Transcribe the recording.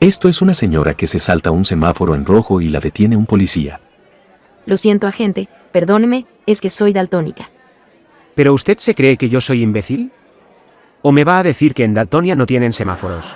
Esto es una señora que se salta un semáforo en rojo y la detiene un policía. Lo siento, agente, perdóneme, es que soy daltónica. ¿Pero usted se cree que yo soy imbécil? ¿O me va a decir que en Daltonia no tienen semáforos?